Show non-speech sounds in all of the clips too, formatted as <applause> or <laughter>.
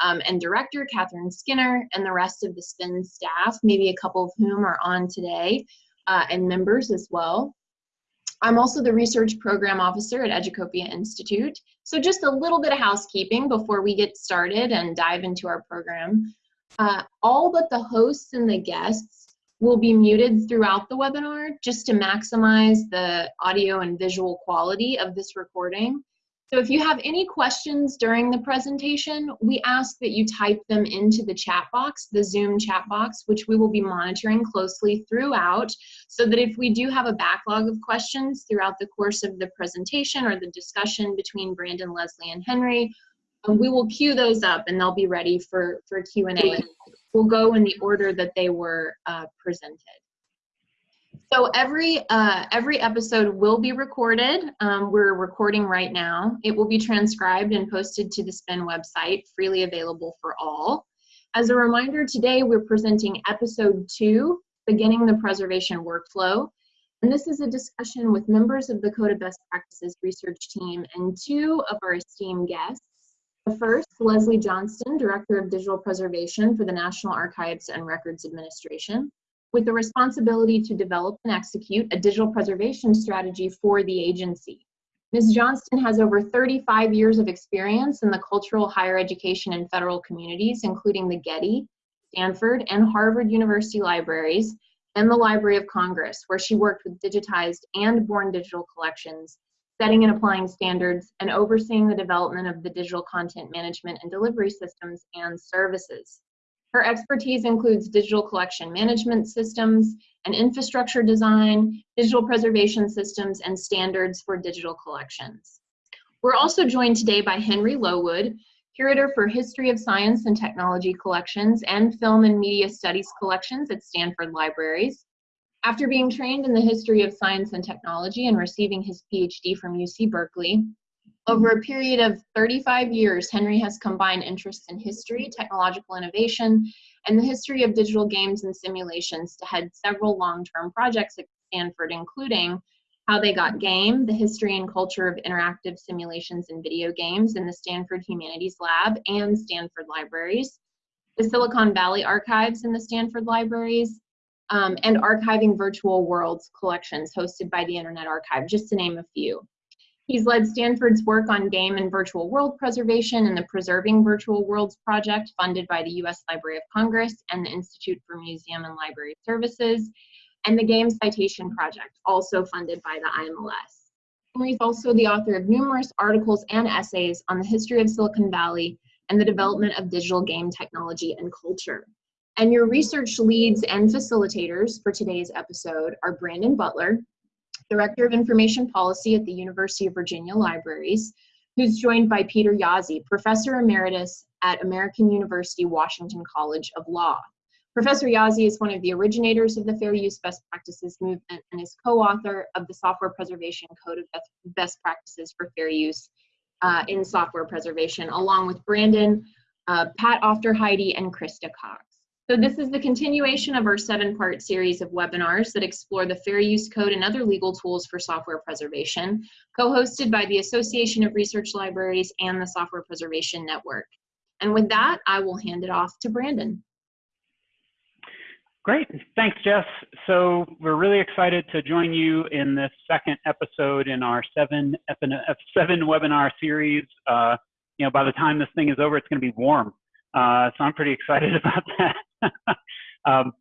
um, and director, Katherine Skinner, and the rest of the SPIN staff, maybe a couple of whom are on today, uh, and members as well. I'm also the research program officer at Educopia Institute. So just a little bit of housekeeping before we get started and dive into our program. Uh, all but the hosts and the guests will be muted throughout the webinar just to maximize the audio and visual quality of this recording. So if you have any questions during the presentation, we ask that you type them into the chat box, the Zoom chat box, which we will be monitoring closely throughout, so that if we do have a backlog of questions throughout the course of the presentation or the discussion between Brandon, Leslie, and Henry, um, we will queue those up and they'll be ready for, for Q&A. We'll go in the order that they were uh, presented. So every uh, every episode will be recorded. Um, we're recording right now. It will be transcribed and posted to the SPIN website, freely available for all. As a reminder, today we're presenting episode two, beginning the preservation workflow. And this is a discussion with members of the Code of Best Practices research team and two of our esteemed guests. The first, Leslie Johnston, Director of Digital Preservation for the National Archives and Records Administration with the responsibility to develop and execute a digital preservation strategy for the agency. Ms. Johnston has over 35 years of experience in the cultural higher education and federal communities, including the Getty, Stanford, and Harvard University libraries, and the Library of Congress, where she worked with digitized and born digital collections, setting and applying standards, and overseeing the development of the digital content management and delivery systems and services. Her expertise includes digital collection management systems and infrastructure design, digital preservation systems, and standards for digital collections. We're also joined today by Henry Lowood, Curator for History of Science and Technology Collections and Film and Media Studies Collections at Stanford Libraries. After being trained in the history of science and technology and receiving his PhD from UC Berkeley, over a period of 35 years, Henry has combined interests in history, technological innovation, and the history of digital games and simulations to head several long-term projects at Stanford, including How They Got Game, the history and culture of interactive simulations and video games in the Stanford Humanities Lab and Stanford Libraries, the Silicon Valley Archives in the Stanford Libraries, um, and archiving virtual worlds collections hosted by the Internet Archive, just to name a few. He's led Stanford's work on game and virtual world preservation and the Preserving Virtual Worlds project funded by the U.S. Library of Congress and the Institute for Museum and Library Services, and the Game Citation Project, also funded by the IMLS. Henry's also the author of numerous articles and essays on the history of Silicon Valley and the development of digital game technology and culture. And your research leads and facilitators for today's episode are Brandon Butler, Director of Information Policy at the University of Virginia Libraries, who's joined by Peter Jaszi, Professor Emeritus at American University Washington College of Law. Professor Jaszi is one of the originators of the Fair Use Best Practices movement and is co-author of the Software Preservation Code of Best Practices for Fair Use uh, in Software Preservation, along with Brandon, uh, Pat Aufderheide, and Krista Cox. So this is the continuation of our seven-part series of webinars that explore the Fair Use Code and other legal tools for software preservation, co-hosted by the Association of Research Libraries and the Software Preservation Network. And with that, I will hand it off to Brandon. Great, thanks Jess. So we're really excited to join you in this second episode in our seven, seven webinar series. Uh, you know, by the time this thing is over, it's gonna be warm. Uh, so I'm pretty excited <laughs> about that. <laughs> um,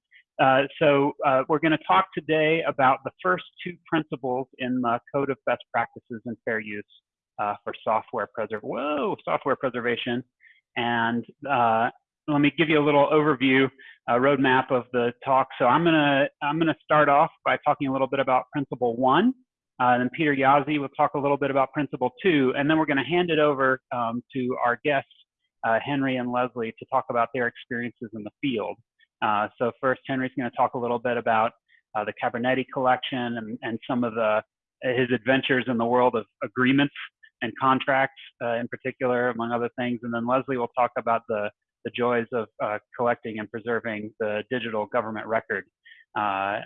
uh, so uh, we're going to talk today about the first two principles in the Code of Best Practices and Fair Use uh, for software preservation. Whoa, software preservation. And uh, let me give you a little overview, a roadmap of the talk. So I'm gonna I'm gonna start off by talking a little bit about Principle One. Uh, then Peter Jaszi will talk a little bit about Principle Two, and then we're going to hand it over um, to our guests uh, Henry and Leslie to talk about their experiences in the field. Uh, so first, Henry's going to talk a little bit about uh, the Cabrinety collection and, and some of the his adventures in the world of agreements and contracts uh, in particular, among other things. And then Leslie will talk about the, the joys of uh, collecting and preserving the digital government record. Uh,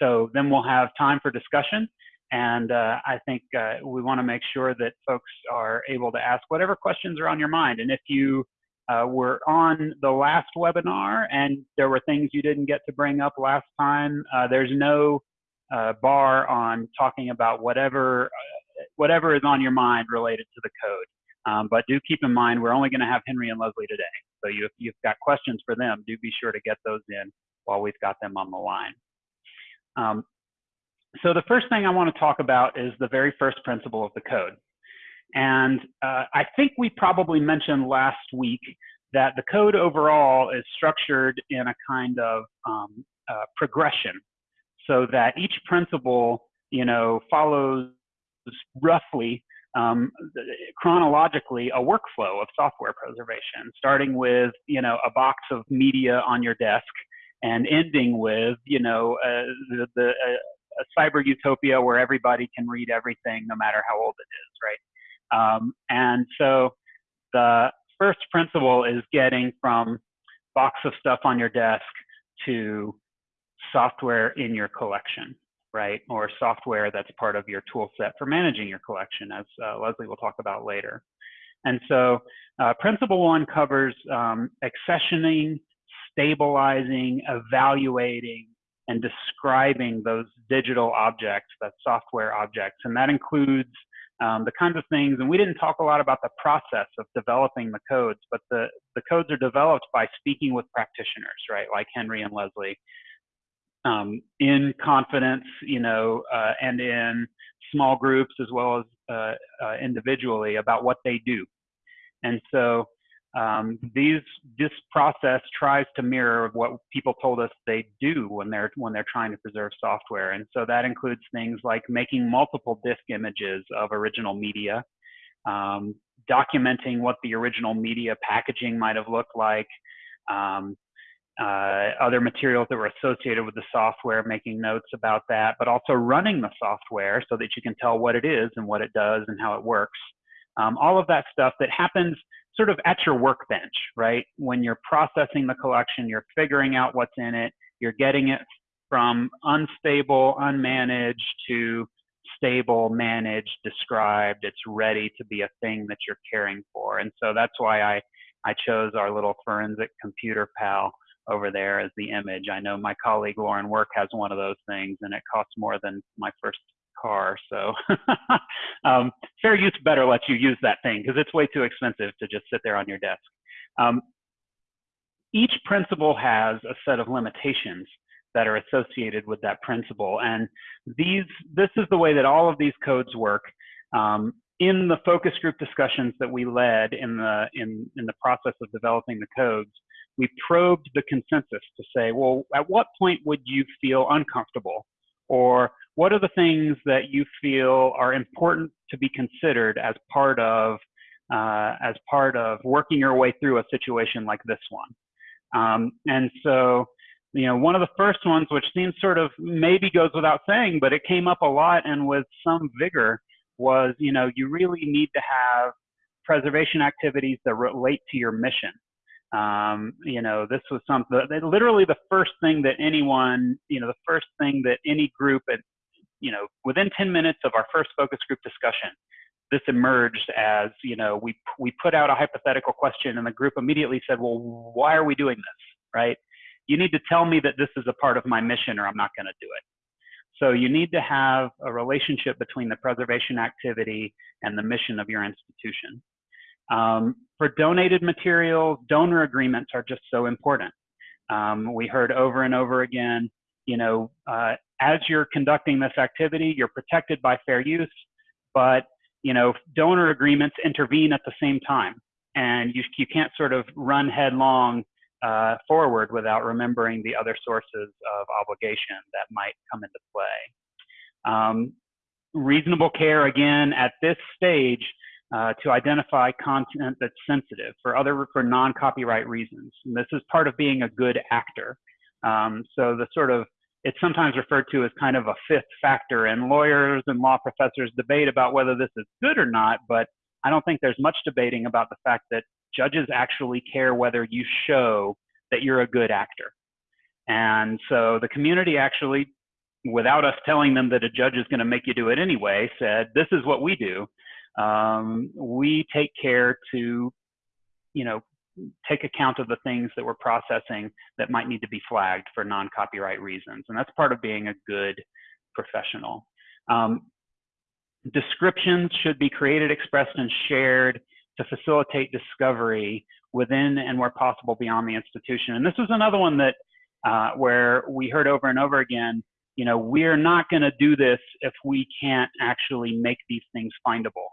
so then we'll have time for discussion. And uh, I think uh, we want to make sure that folks are able to ask whatever questions are on your mind. And if you uh, were on the last webinar and there were things you didn't get to bring up last time, uh, there's no uh, bar on talking about whatever whatever is on your mind related to the code. Um, but do keep in mind, we're only going to have Henry and Leslie today. So you, if you've got questions for them, do be sure to get those in while we've got them on the line. Um, so the first thing I want to talk about is the very first principle of the code. And uh, I think we probably mentioned last week that the code overall is structured in a kind of um, uh, progression so that each principle, you know, follows roughly um, chronologically a workflow of software preservation, starting with, you know, a box of media on your desk and ending with, you know, uh, the, the uh, a cyber utopia where everybody can read everything no matter how old it is, right? Um, and so the first principle is getting from box of stuff on your desk to software in your collection, right? Or software that's part of your tool set for managing your collection, as uh, Leslie will talk about later. And so uh, principle one covers um, accessioning, stabilizing, evaluating, and describing those digital objects, that software objects. And that includes um, the kinds of things, and we didn't talk a lot about the process of developing the codes, but the, the codes are developed by speaking with practitioners, right, like Henry and Leslie, um, in confidence, you know, uh, and in small groups as well as uh, uh, individually about what they do. And so um, these this process tries to mirror what people told us they do when they're when they're trying to preserve software, and so that includes things like making multiple disk images of original media, um, documenting what the original media packaging might have looked like, um, uh, other materials that were associated with the software, making notes about that, but also running the software so that you can tell what it is and what it does and how it works. Um, all of that stuff that happens sort of at your workbench, right? When you're processing the collection, you're figuring out what's in it, you're getting it from unstable, unmanaged to stable, managed, described. It's ready to be a thing that you're caring for. And so that's why I, I chose our little forensic computer pal over there as the image. I know my colleague Lauren Work has one of those things and it costs more than my first car. So <laughs> um, fair use better lets you use that thing because it's way too expensive to just sit there on your desk. Um, each principle has a set of limitations that are associated with that principle. And these, this is the way that all of these codes work. Um, in the focus group discussions that we led in the, in, in the process of developing the codes, we probed the consensus to say, well, at what point would you feel uncomfortable? Or what are the things that you feel are important to be considered as part of uh, as part of working your way through a situation like this one? Um, and so, you know, one of the first ones, which seems sort of maybe goes without saying, but it came up a lot and with some vigor, was you know you really need to have preservation activities that relate to your mission. Um, you know, this was something, literally the first thing that anyone, you know, the first thing that any group at you know, within 10 minutes of our first focus group discussion, this emerged as, you know, we, we put out a hypothetical question and the group immediately said, well, why are we doing this, right? You need to tell me that this is a part of my mission or I'm not going to do it. So you need to have a relationship between the preservation activity and the mission of your institution. Um, for donated materials, donor agreements are just so important. Um, we heard over and over again, you know, uh, as you're conducting this activity, you're protected by fair use, but you know, donor agreements intervene at the same time, and you you can't sort of run headlong uh, forward without remembering the other sources of obligation that might come into play. Um, reasonable care again at this stage uh, to identify content that's sensitive for other for non-copyright reasons. And this is part of being a good actor. Um, so the sort of it's sometimes referred to as kind of a fifth factor, and lawyers and law professors debate about whether this is good or not, but I don't think there's much debating about the fact that judges actually care whether you show that you're a good actor. And so the community actually, without us telling them that a judge is going to make you do it anyway, said, this is what we do. Um, we take care to, you know, take account of the things that we're processing that might need to be flagged for non-copyright reasons. And that's part of being a good professional. Um, descriptions should be created, expressed, and shared to facilitate discovery within and where possible beyond the institution. And this was another one that uh, where we heard over and over again, you know, we're not going to do this if we can't actually make these things findable.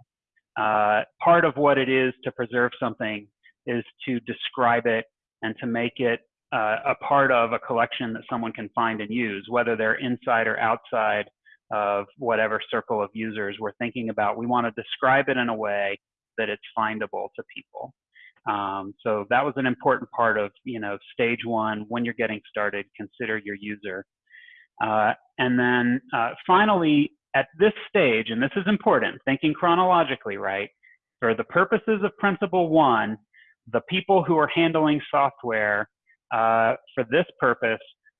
Uh, part of what it is to preserve something is to describe it and to make it uh, a part of a collection that someone can find and use, whether they're inside or outside of whatever circle of users we're thinking about. We want to describe it in a way that it's findable to people. Um, so that was an important part of, you know, stage one, when you're getting started, consider your user. Uh, and then uh, finally, at this stage, and this is important, thinking chronologically, right? For the purposes of principle one, the people who are handling software uh, for this purpose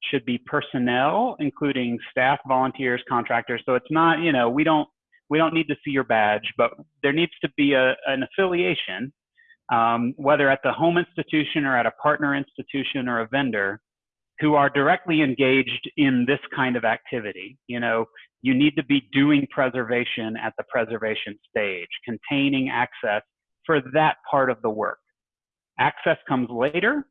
should be personnel, including staff, volunteers, contractors. So it's not, you know, we don't we don't need to see your badge, but there needs to be a, an affiliation, um, whether at the home institution or at a partner institution or a vendor, who are directly engaged in this kind of activity. You know, you need to be doing preservation at the preservation stage, containing access for that part of the work. Access comes later,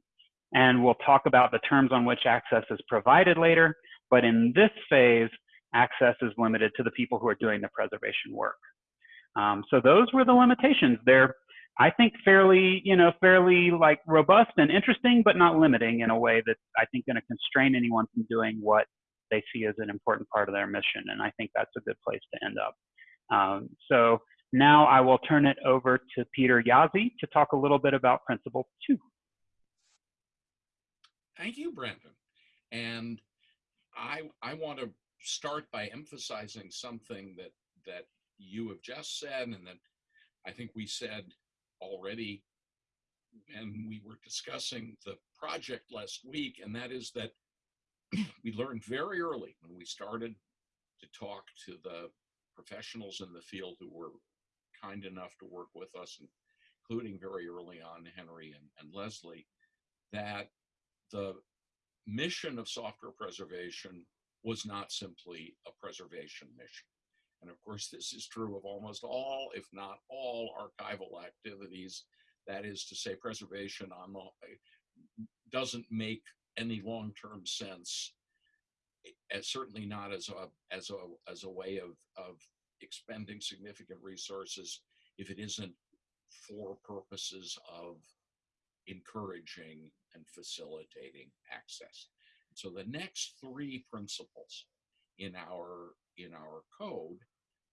and we'll talk about the terms on which access is provided later. But in this phase, access is limited to the people who are doing the preservation work. Um, so those were the limitations. They're, I think, fairly, you know, fairly like robust and interesting, but not limiting in a way that I think going to constrain anyone from doing what they see as an important part of their mission. And I think that's a good place to end up. Um, so now I will turn it over to Peter Jaszi to talk a little bit about principle two. Thank you, Brendan. And I, I want to start by emphasizing something that that you have just said and that I think we said already and we were discussing the project last week, and that is that <clears throat> we learned very early when we started to talk to the professionals in the field who were kind enough to work with us, including very early on Henry and, and Leslie, that the mission of software preservation was not simply a preservation mission. And of course, this is true of almost all, if not all, archival activities. That is to say, preservation on the, eh, doesn't make any long-term sense, as certainly not as a as a as a way of of expending significant resources if it isn't for purposes of encouraging and facilitating access. So the next three principles in our in our code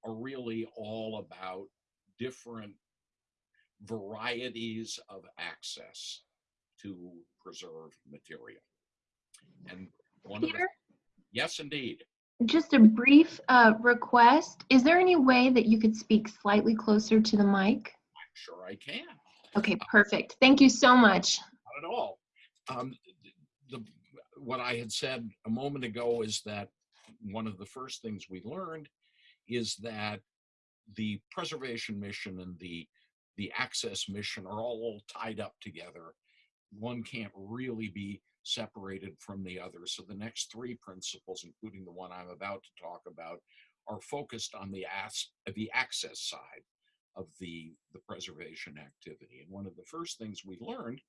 are really all about different varieties of access to preserved material. And one Peter? of the, yes, indeed. Just a brief uh, request. Is there any way that you could speak slightly closer to the mic? I'm sure I can. Okay, perfect. Thank you so much. Not at all. Um, the, what I had said a moment ago is that one of the first things we learned is that the preservation mission and the the access mission are all tied up together. One can't really be separated from the other. So the next three principles, including the one I'm about to talk about, are focused on the as the access side of the the preservation activity. And one of the first things we learned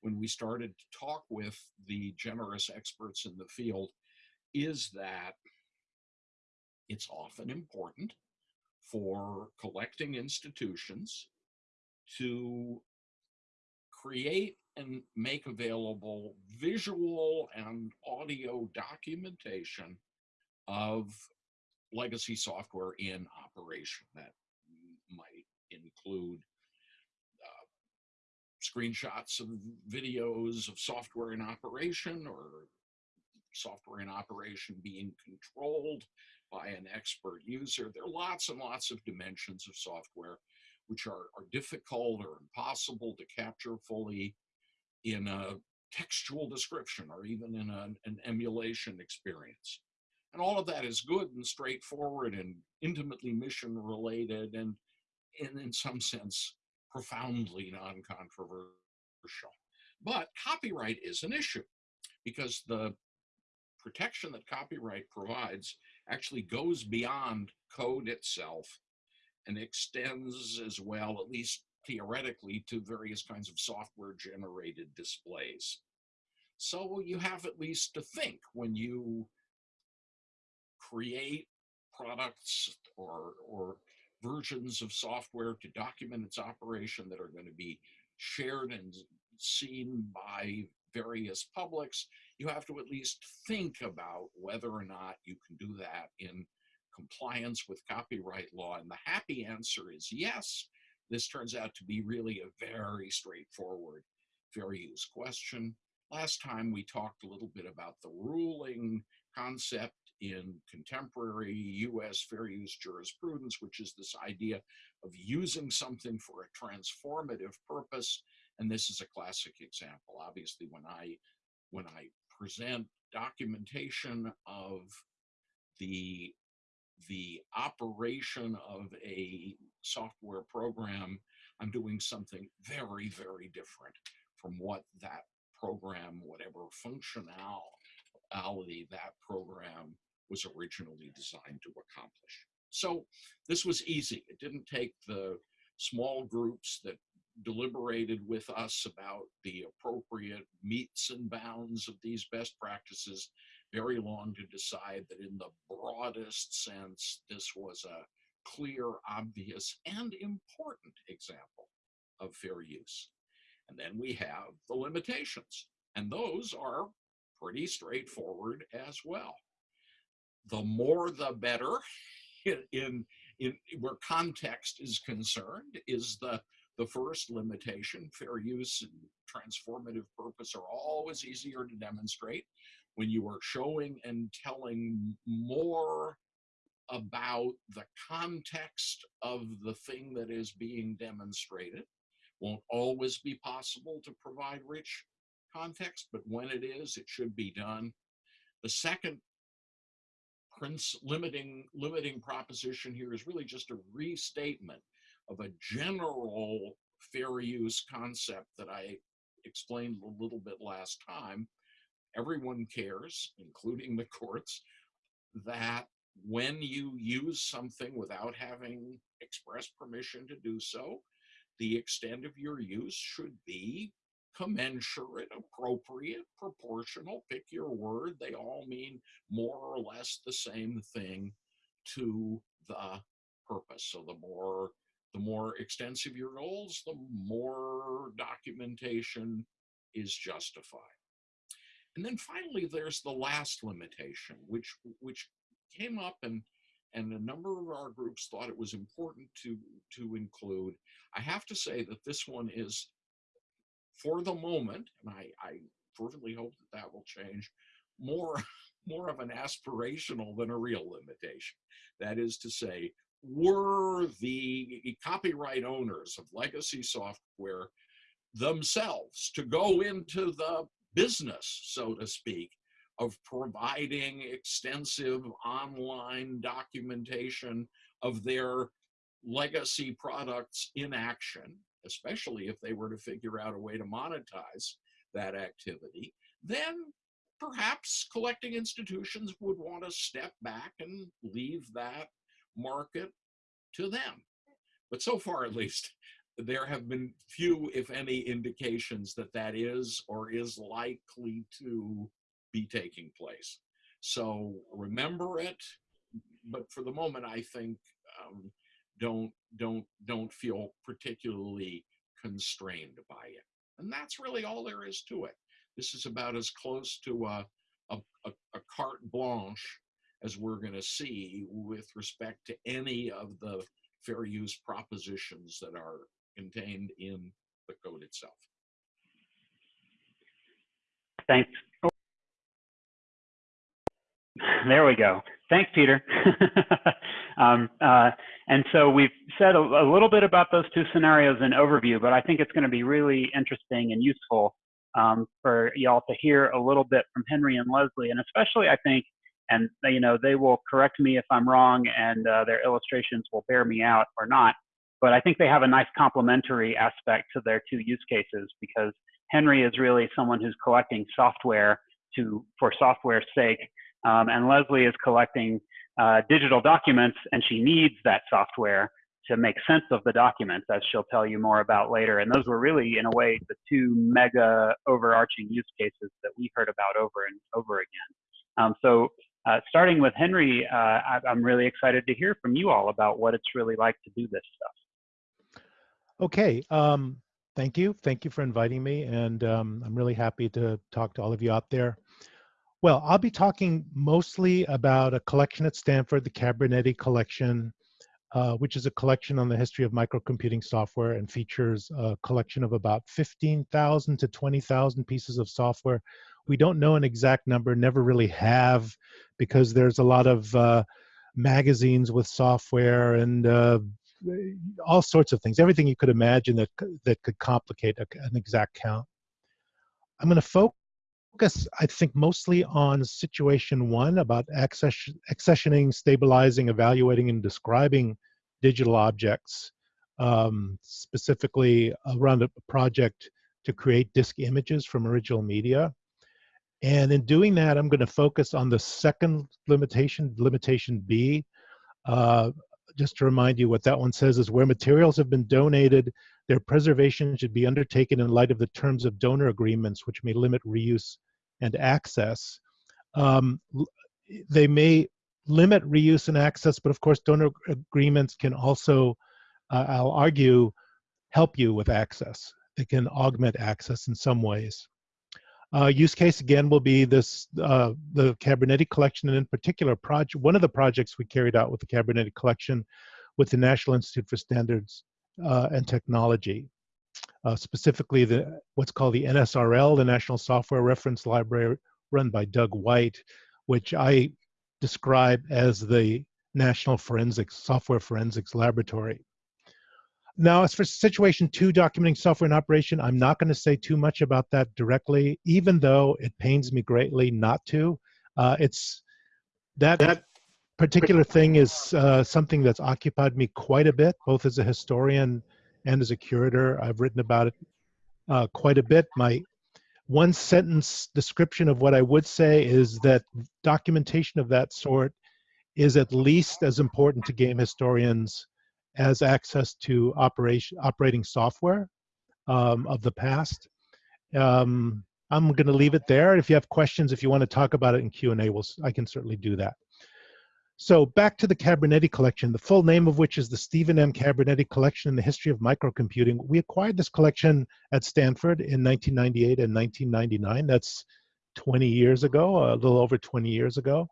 when we started to talk with the generous experts in the field is that it's often important for collecting institutions to create and make available visual and audio documentation of legacy software in operation that might include uh, screenshots of videos of software in operation or software in operation being controlled by an expert user. There are lots and lots of dimensions of software which are, are difficult or impossible to capture fully in a textual description or even in an emulation experience. And all of that is good and straightforward and intimately mission related and, and in some sense profoundly non-controversial But copyright is an issue because the protection that copyright provides actually goes beyond code itself and extends as well, at least theoretically, to various kinds of software generated displays. So you have at least to think when you create products or, or versions of software to document its operation that are going to be shared and seen by various publics, you have to at least think about whether or not you can do that in compliance with copyright law. And the happy answer is yes. This turns out to be really a very straightforward fair use question. Last time we talked a little bit about the ruling concept in contemporary US fair use jurisprudence, which is this idea of using something for a transformative purpose. And this is a classic example. Obviously, when I when I present documentation of the the operation of a software program, I'm doing something very, very different from what that program, whatever functionality that program was originally designed to accomplish. So this was easy. It didn't take the small groups that deliberated with us about the appropriate metes and bounds of these best practices very long to decide that in the broadest sense, this was a clear, obvious, and important example of fair use. And then we have the limitations, and those are pretty straightforward as well. The more the better <laughs> in, in, in where context is concerned is the the first limitation, fair use and transformative purpose are always easier to demonstrate when you are showing and telling more about the context of the thing that is being demonstrated. Won't always be possible to provide rich context, but when it is, it should be done. The second prince limiting limiting proposition here is really just a restatement of a general fair use concept that I explained a little bit last time. Everyone cares, including the courts, that when you use something without having express permission to do so, the extent of your use should be commensurate, appropriate, proportional, pick your word. They all mean more or less the same thing to the purpose. So the more the more extensive your goals, the more documentation is justified. And then finally, there's the last limitation, which which came up and and a number of our groups thought it was important to to include. I have to say that this one is, for the moment, and I, I fervently hope that that will change, more <laughs> more of an aspirational than a real limitation. That is to say, were the copyright owners of legacy software themselves to go into the business, so to speak, of providing extensive online documentation of their legacy products in action, especially if they were to figure out a way to monetize that activity, then perhaps collecting institutions would want to step back and leave that market to them. But so far, at least, there have been few, if any, indications that that is or is likely to be taking place. So remember it, but for the moment, I think um, don't don't don't feel particularly constrained by it. And that's really all there is to it. This is about as close to a, a, a, a carte blanche as we're going to see with respect to any of the fair use propositions that are contained in the code itself. Thanks. There we go. Thanks, Peter. <laughs> um, uh, and so we've said a, a, little bit about those two scenarios in overview, but I think it's going to be really interesting and useful um, for y'all to hear a little bit from Henry and Leslie, and especially I think and you know they will correct me if I'm wrong, and uh, their illustrations will bear me out or not. But I think they have a nice complementary aspect to their two use cases because Henry is really someone who's collecting software to for software's sake, um, and Leslie is collecting uh, digital documents, and she needs that software to make sense of the documents, as she'll tell you more about later. And those were really, in a way, the two mega overarching use cases that we heard about over and over again. Um, so uh, starting with Henry, uh, I, am really excited to hear from you all about what it's really like to do this stuff. Okay, um, thank you. Thank you for inviting me, and um, I'm really happy to talk to all of you out there. Well, I'll be talking mostly about a collection at Stanford, the Cabrinety Collection, uh, which is a collection on the history of microcomputing software and features a collection of about 15,000 to 20,000 pieces of software. We don't know an exact number, never really have, because there's a lot of uh, magazines with software and uh, all sorts of things, everything you could imagine that, that could complicate a, an exact count. I'm going to focus, I think, mostly on situation one about access, accessioning, stabilizing, evaluating, and describing digital objects, um, specifically around a project to create disk images from original media. And in doing that, I'm going to focus on the second limitation, limitation B. Uh, just to remind you what that one says is where materials have been donated, their preservation should be undertaken in light of the terms of donor agreements, which may limit reuse and access. Um, they may limit reuse and access, but of course donor agreements can also, uh, I'll argue, help you with access. They can augment access in some ways. Uh, use case again will be this uh, the Cabrinety collection, and in particular, project one of the projects we carried out with the Cabrinety collection with the National Institute for Standards uh, and Technology, uh, specifically the what's called the NSRL, the National Software Reference Library, run by Doug White, which I describe as the National Forensics Software Forensics Laboratory. Now, as for situation two, documenting software in operation, I'm not going to say too much about that directly, even though it pains me greatly not to. Uh, it's that, that particular thing is uh, something that's occupied me quite a bit, both as a historian and as a curator. I've written about it uh, quite a bit. My one sentence description of what I would say is that documentation of that sort is at least as important to game historians as access to operation operating software um, of the past. Um, I'm going to leave it there. If you have questions, if you want to talk about it in Q&A, we'll, I can certainly do that. So back to the Cabrinety collection, the full name of which is the Stephen M. Cabrinety Collection in the History of Microcomputing. We acquired this collection at Stanford in 1998 and 1999. That's 20 years ago, a little over 20 years ago.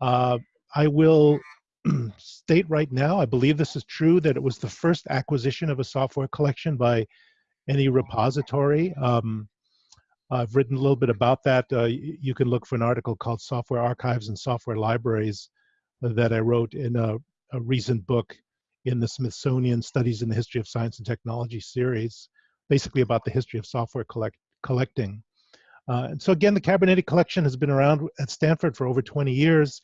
Uh, I will state right now, I believe this is true, that it was the first acquisition of a software collection by any repository. Um, I've written a little bit about that. Uh, you can look for an article called Software Archives and Software Libraries that I wrote in a, a recent book in the Smithsonian Studies in the History of Science and Technology series, basically about the history of software collect, collecting. Uh, and so again, the Cabrinety collection has been around at Stanford for over 20 years.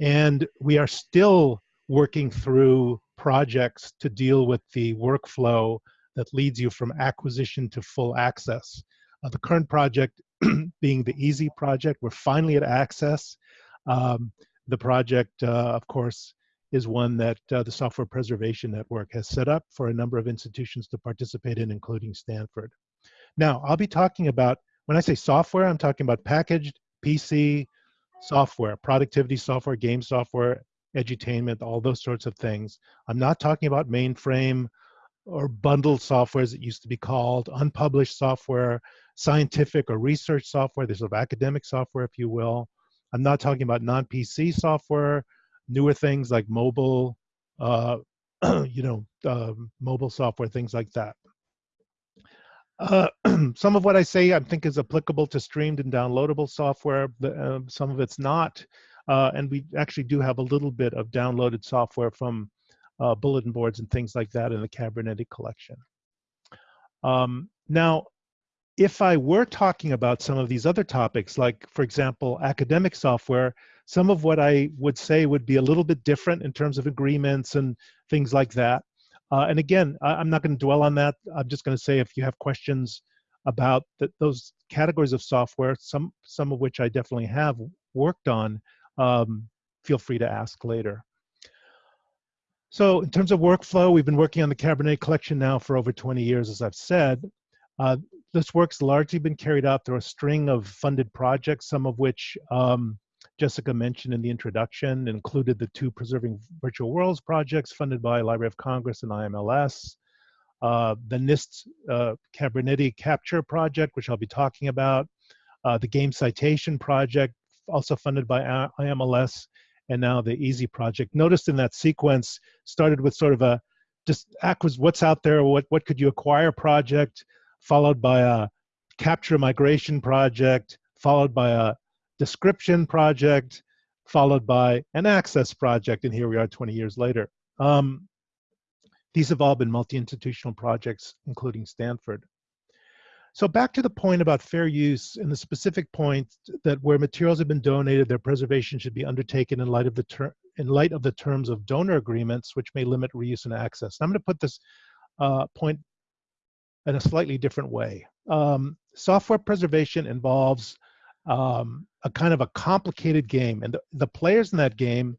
And we are still working through projects to deal with the workflow that leads you from acquisition to full access. Uh, the current project <clears throat> being the EaaSI project, we're finally at access. Um, the project, uh, of course, is one that uh, the Software Preservation Network has set up for a number of institutions to participate in, including Stanford. Now, I'll be talking about, when I say software, I'm talking about packaged PC, software, productivity software, game software, edutainment, all those sorts of things. I'm not talking about mainframe or bundled software as it used to be called, unpublished software, scientific or research software, there's sort of academic software, if you will. I'm not talking about non-PC software, newer things like mobile, uh, <clears throat> you know, uh, mobile software, things like that. Uh, <clears throat> some of what I say I think is applicable to streamed and downloadable software. Uh, some of it's not. Uh, and we actually do have a little bit of downloaded software from uh, bulletin boards and things like that in the Cabrinety collection. Um, now, if I were talking about some of these other topics, like, for example, academic software, some of what I would say would be a little bit different in terms of agreements and things like that. Uh, and again, I, am not going to dwell on that. I'm just going to say if you have questions about the, those categories of software, some some of which I definitely have worked on, um, feel free to ask later. So in terms of workflow, we've been working on the Cabrinety collection now for over 20 years, as I've said. Uh, this work's largely been carried out through a string of funded projects, some of which um, Jessica mentioned in the introduction, included the two Preserving Virtual Worlds projects funded by Library of Congress and IMLS, uh, the NIST uh, Cabrinety Capture project, which I'll be talking about, uh, the Game Citation project, also funded by IMLS, and now the EaaSI project. Notice in that sequence started with sort of a just what's out there, what what could you acquire project, followed by a capture migration project, followed by a description project, followed by an access project, and here we are 20 years later. Um, these have all been multi-institutional projects, including Stanford. So back to the point about fair use and the specific point that where materials have been donated, their preservation should be undertaken in light of the in light of the terms of donor agreements, which may limit reuse and access. I'm going to put this uh, point in a slightly different way. Um, software preservation involves um, a kind of a complicated game, and the, the players in that game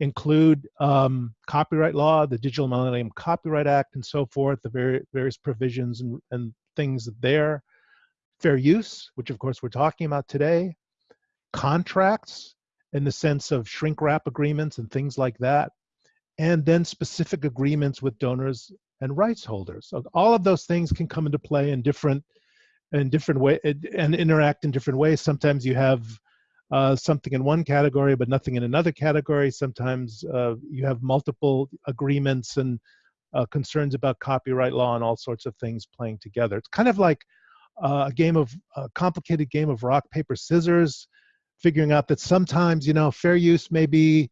include um, copyright law, the Digital Millennium Copyright Act, and so forth, the various provisions and, and things there. Fair use, which of course we're talking about today. Contracts in the sense of shrink wrap agreements and things like that. And then specific agreements with donors and rights holders. So all of those things can come into play in different in different way and interact in different ways. Sometimes you have uh, something in one category but nothing in another category. Sometimes uh, you have multiple agreements and uh, concerns about copyright law and all sorts of things playing together. It's kind of like uh, a game of a complicated game of rock paper scissors, figuring out that sometimes you know fair use maybe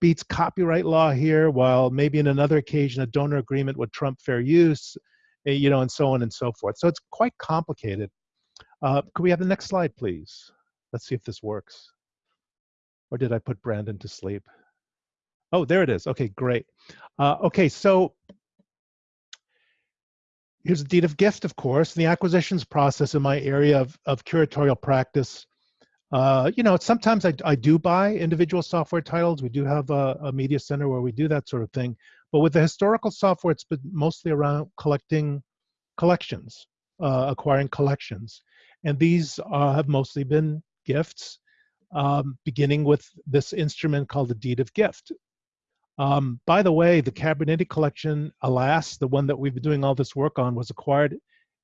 beats copyright law here, while maybe in another occasion a donor agreement would trump fair use, eh, you know, and so on and so forth. So it's quite complicated. Uh, could we have the next slide, please? Let's see if this works. Or did I put Brandon to sleep? Oh, there it is. Okay, great. Uh, okay, so here's a deed of gift, of course. The acquisitions process in my area of, of curatorial practice. Uh, you know, sometimes I, I do buy individual software titles. We do have a, a, media center where we do that sort of thing. But with the historical software, it's been mostly around collecting collections, uh, acquiring collections. And these uh, have mostly been gifts, um, beginning with this instrument called the deed of gift. Um, by the way, the Cabrinety collection, alas, the one that we've been doing all this work on, was acquired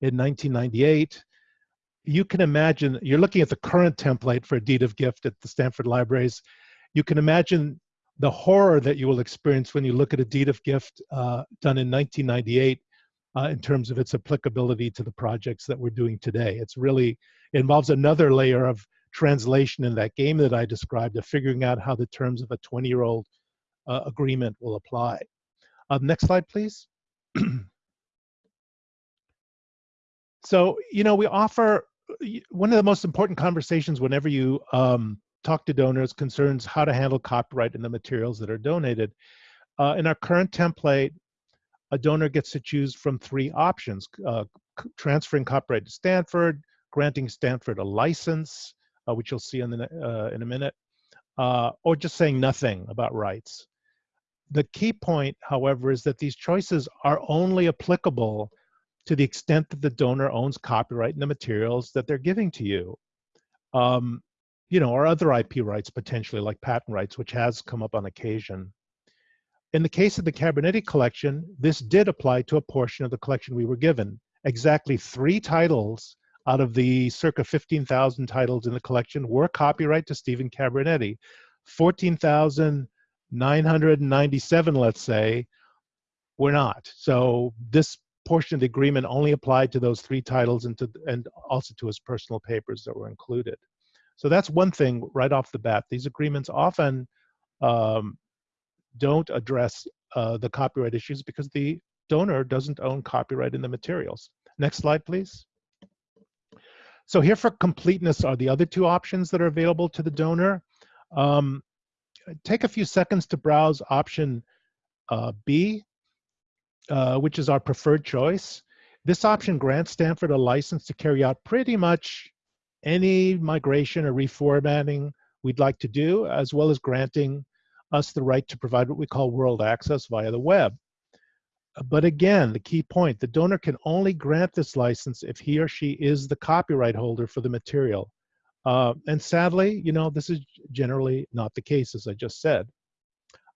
in 1998. You can imagine, you're looking at the current template for a deed of gift at the Stanford Libraries. You can imagine the horror that you will experience when you look at a deed of gift uh, done in 1998 uh, in terms of its applicability to the projects that we're doing today. It's really, it involves another layer of translation in that game that I described of figuring out how the terms of a 20 year old uh, agreement will apply. Uh, next slide, please. <clears throat> so, you know, we offer one of the most important conversations whenever you um, talk to donors concerns how to handle copyright in the materials that are donated. Uh, in our current template, a donor gets to choose from three options, uh, transferring copyright to Stanford, granting Stanford a license, uh, which you'll see in, the, uh, in a minute, uh, or just saying nothing about rights. The key point, however, is that these choices are only applicable to the extent that the donor owns copyright in the materials that they're giving to you. Um, you know, or other IP rights potentially, like patent rights, which has come up on occasion. In the case of the Cabrinety collection, this did apply to a portion of the collection we were given. Exactly three titles out of the circa 15,000 titles in the collection were copyright to Stephen Cabrinety. 14,000 997, let's say, were not. So this portion of the agreement only applied to those three titles and, to, and also to his personal papers that were included. So that's one thing right off the bat. These agreements often um, don't address uh, the copyright issues because the donor doesn't own copyright in the materials. Next slide, please. So here for completeness are the other two options that are available to the donor. Um, take a few seconds to browse option uh, B. uh, which is our preferred choice. This option grants Stanford a license to carry out pretty much any migration or reformatting we'd like to do, as well as granting us the right to provide what we call world access via the web. But again, the key point, the donor can only grant this license if he or she is the copyright holder for the material. Uh, and sadly, you know, this is generally not the case, as I just said.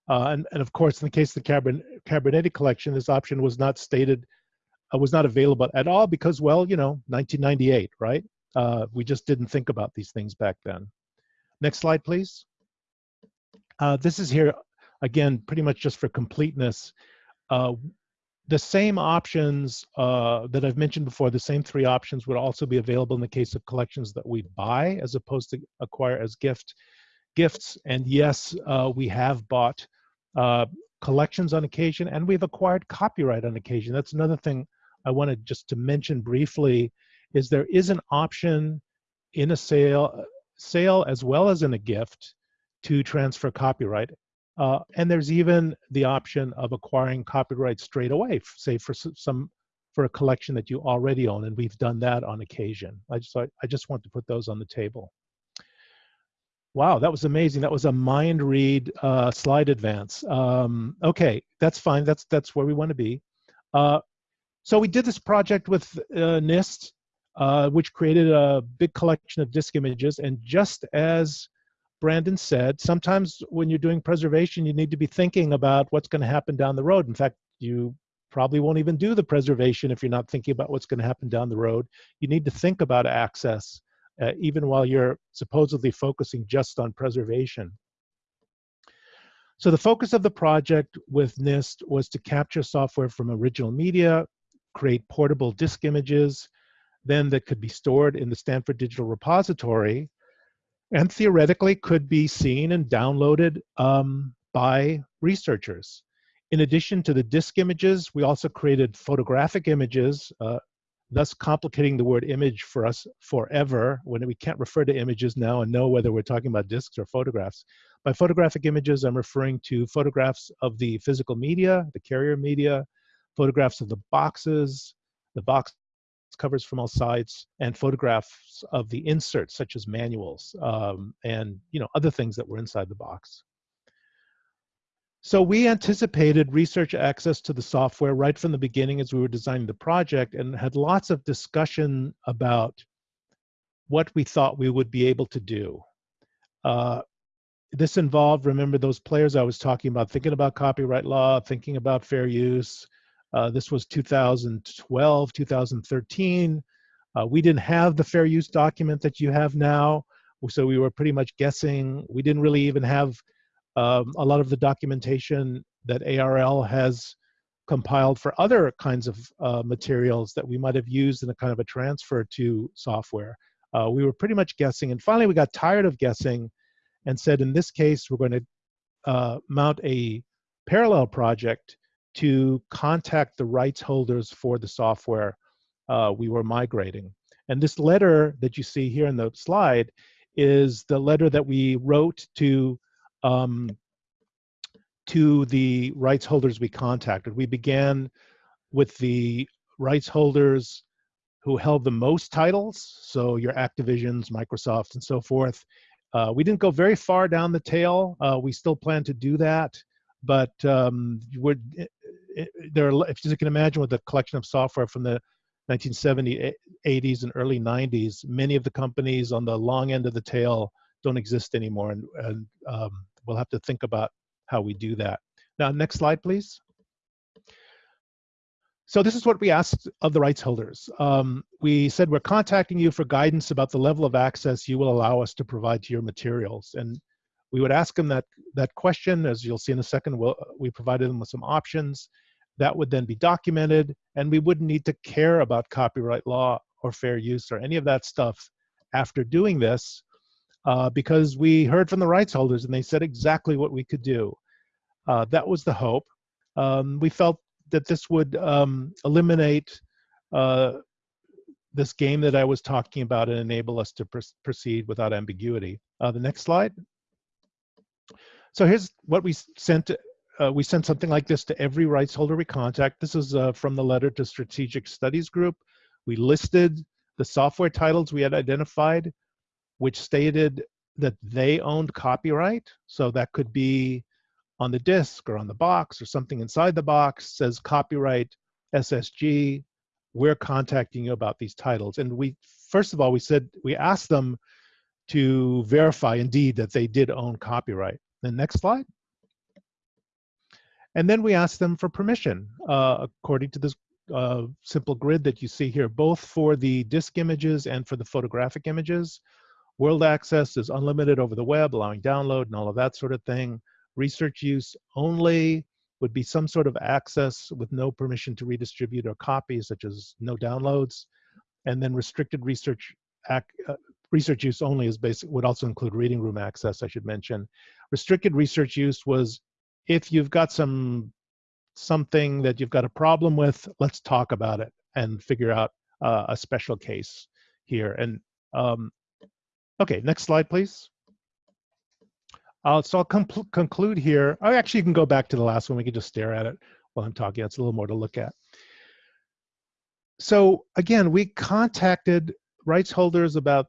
Uh, and, and of course, in the case of the Cabrinety collection, this option was not stated, uh, was not available at all because, well, you know, 1998, right? Uh, we just didn't think about these things back then. Next slide, please. Uh, this is here, again, pretty much just for completeness. The same options uh, that I've mentioned before, the same three options would also be available in the case of collections that we buy as opposed to acquire as gift gifts. And yes, uh, we have bought uh, collections on occasion and we've acquired copyright on occasion. That's another thing I wanted just to mention briefly is there is an option in a sale, sale as well as in a gift to transfer copyright. Uh, and there's even the option of acquiring copyright straight away, say for some for a collection that you already own, and we've done that on occasion. I just I just want to put those on the table. Wow, that was amazing. That was a mind read uh, slide advance. Um, okay, that's fine. That's that's where we want to be. Uh, so we did this project with uh, NIST, uh, which created a big collection of disk images, and just as Brandon said, sometimes when you're doing preservation, you need to be thinking about what's going to happen down the road. In fact, you probably won't even do the preservation if you're not thinking about what's going to happen down the road. You need to think about access, uh, even while you're supposedly focusing just on preservation. So the focus of the project with NIST was to capture software from original media, create portable disk images, then that could be stored in the Stanford Digital Repository, and theoretically could be seen and downloaded um, by researchers. In addition to the disk images, we also created photographic images, uh, thus complicating the word image for us forever when we can't refer to images now and know whether we're talking about disks or photographs. By photographic images, I'm referring to photographs of the physical media, the carrier media, photographs of the boxes, the box covers from all sides, and photographs of the inserts, such as manuals um, and you know other things that were inside the box. So we anticipated research access to the software right from the beginning as we were designing the project and had lots of discussion about what we thought we would be able to do. Uh, this involved, remember those players I was talking about, thinking about copyright law, thinking about fair use, uh, this was 2012, 2013. Uh, we didn't have the fair use document that you have now, so we were pretty much guessing. We didn't really even have um, a lot of the documentation that ARL has compiled for other kinds of uh, materials that we might have used in a kind of a transfer to software. Uh, we were pretty much guessing, and finally we got tired of guessing and said, in this case, we're going to uh, mount a parallel project to contact the rights holders for the software uh, we were migrating. And this letter that you see here in the slide is the letter that we wrote to um, to the rights holders we contacted. We began with the rights holders who held the most titles, so your Activisions, Microsoft, and so forth. Uh, we didn't go very far down the tail. Uh, we still plan to do that, but um, there are, if you can imagine with a collection of software from the 1970s, 80s, and early 90s, many of the companies on the long end of the tail don't exist anymore, and, and um, we'll have to think about how we do that. Now, next slide, please. So this is what we asked of the rights holders. Um, we said we're contacting you for guidance about the level of access you will allow us to provide to your materials. And we would ask them that, that question, as you'll see in a second, we'll, we provided them with some options. That would then be documented, and we wouldn't need to care about copyright law or fair use or any of that stuff after doing this, uh, because we heard from the rights holders and they said exactly what we could do. Uh, that was the hope. Um, we felt that this would um, eliminate uh, this game that I was talking about and enable us to pr proceed without ambiguity. Uh, the next slide. So here's what we sent uh, we sent something like this to every rights holder we contact. This is uh, from the letter to Strategic Studies Group. We listed the software titles we had identified, which stated that they owned copyright. So that could be on the disk or on the box or something inside the box says copyright SSG. We're contacting you about these titles. And we, first of all, we said, we asked them to verify indeed that they did own copyright. The next slide. And then we asked them for permission uh, according to this uh, simple grid that you see here, both for the disk images and for the photographic images. World access is unlimited over the web, allowing download and all of that sort of thing. Research use only would be some sort of access with no permission to redistribute or copy, such as no downloads. And then restricted research uh, research use only is basic would also include reading room access, I should mention. Restricted research use was if you've got some something that you've got a problem with, let's talk about it and figure out uh, a special case here. And um, okay, next slide, please. Uh, so I'll conclude here. I actually can go back to the last one. We can just stare at it while I'm talking. It's a little more to look at. So again, we contacted rights holders about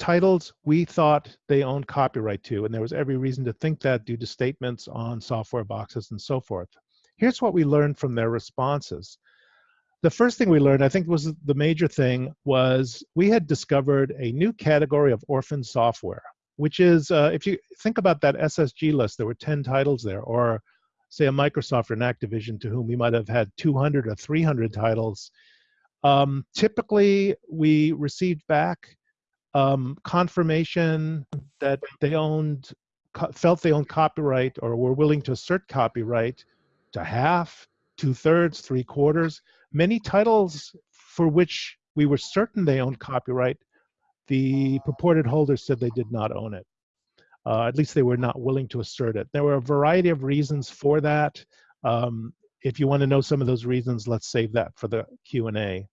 titles we thought they owned copyright to, and there was every reason to think that due to statements on software boxes and so forth. Here's what we learned from their responses. The first thing we learned, I think was the major thing, was we had discovered a new category of orphan software, which is, uh, if you think about that SSG list, there were 10 titles there, or say a Microsoft or an Activision to whom we might have had 200 or 300 titles. Um, typically, we received back um, confirmation that they owned, felt they owned copyright or were willing to assert copyright to half, two thirds, three quarters. Many titles for which we were certain they owned copyright, the purported holders said they did not own it. Uh, at least they were not willing to assert it. There were a variety of reasons for that. Um, if you want to know some of those reasons, let's save that for the Q&A.